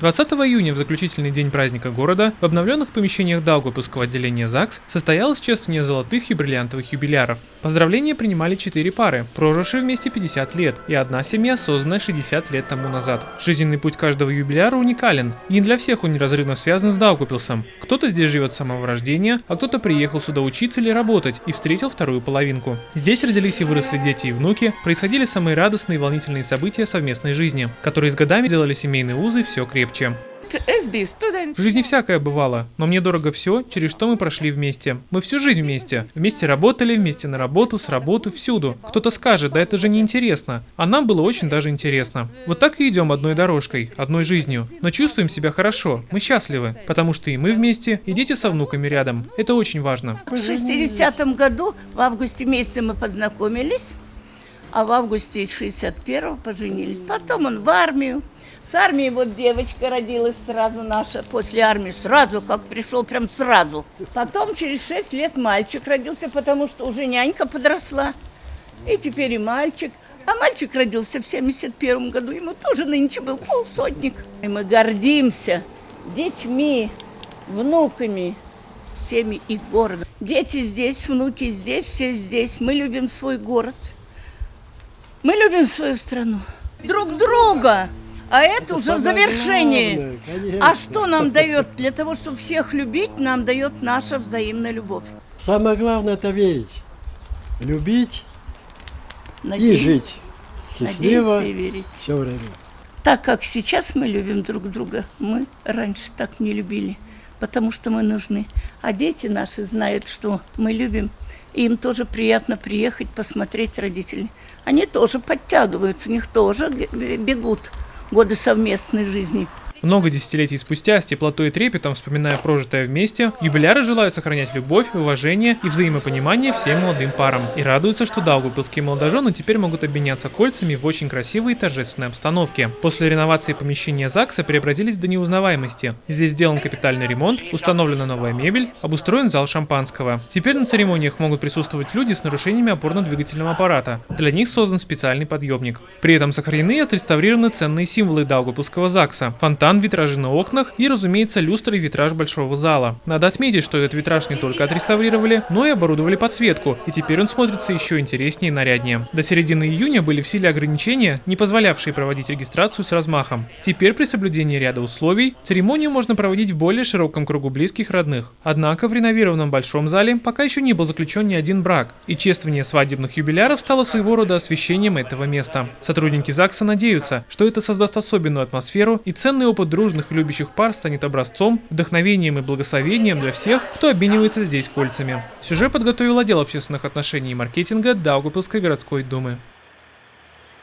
20 июня, в заключительный день праздника города, в обновленных помещениях Даугавпилского отделения ЗАГС состоялось чествование золотых и бриллиантовых юбиляров. Поздравления принимали четыре пары, прожившие вместе 50 лет, и одна семья, созданная 60 лет тому назад. Жизненный путь каждого юбиляра уникален, и не для всех он неразрывно связан с Даугавпилсом. Кто-то здесь живет с самого рождения, а кто-то приехал сюда учиться или работать и встретил вторую половинку. Здесь родились и выросли дети и внуки, происходили самые радостные и волнительные события совместной жизни, которые с годами делали семейные узы все крепче. В жизни всякое бывало, но мне дорого все, через что мы прошли вместе. Мы всю жизнь вместе. Вместе работали, вместе на работу, с работы, всюду. Кто-то скажет, да это же не интересно. А нам было очень даже интересно. Вот так и идем одной дорожкой, одной жизнью. Но чувствуем себя хорошо, мы счастливы, потому что и мы вместе, и дети со внуками рядом. Это очень важно. В 60-м году, в августе месяце мы познакомились, а в августе 61-го поженились. Потом он в армию. С армии вот девочка родилась сразу наша, после армии сразу, как пришел, прям сразу. Потом через шесть лет мальчик родился, потому что уже нянька подросла. И теперь и мальчик. А мальчик родился в 71 году, ему тоже нынче был полсотник. И мы гордимся детьми, внуками, всеми их городом. Дети здесь, внуки здесь, все здесь. Мы любим свой город. Мы любим свою страну. Друг друга. А это, это уже в завершении. Главное, а что нам дает? Для того, чтобы всех любить, нам дает наша взаимная любовь. Самое главное это верить, любить Надеюсь. и жить счастливо и верить. все время. Так как сейчас мы любим друг друга, мы раньше так не любили, потому что мы нужны. А дети наши знают, что мы любим, и им тоже приятно приехать, посмотреть родителей. Они тоже подтягиваются, у них тоже бегут годы совместной жизни. Много десятилетий спустя, с теплотой и трепетом вспоминая прожитое вместе, юбиляры желают сохранять любовь, уважение и взаимопонимание всем молодым парам. И радуются, что даугавпилские молодожены теперь могут обменяться кольцами в очень красивой и торжественной обстановке. После реновации помещения ЗАГСа преобразились до неузнаваемости. Здесь сделан капитальный ремонт, установлена новая мебель, обустроен зал шампанского. Теперь на церемониях могут присутствовать люди с нарушениями опорно-двигательного аппарата. Для них создан специальный подъемник. При этом сохранены и отреставрированы ценные символы даугавпилского ЗАГСа. Фонтан фонтан, витражи на окнах и, разумеется, люстры и витраж большого зала. Надо отметить, что этот витраж не только отреставрировали, но и оборудовали подсветку, и теперь он смотрится еще интереснее и наряднее. До середины июня были в силе ограничения, не позволявшие проводить регистрацию с размахом. Теперь при соблюдении ряда условий церемонию можно проводить в более широком кругу близких родных. Однако в реновированном большом зале пока еще не был заключен ни один брак, и чествование свадебных юбиляров стало своего рода освещением этого места. Сотрудники ЗАГСа надеются, что это создаст особенную атмосферу и ценный опыт опыт дружных и любящих пар станет образцом, вдохновением и благословением для всех, кто обменивается здесь кольцами. Сюжет подготовил отдел общественных отношений и маркетинга Даугавпилской городской думы.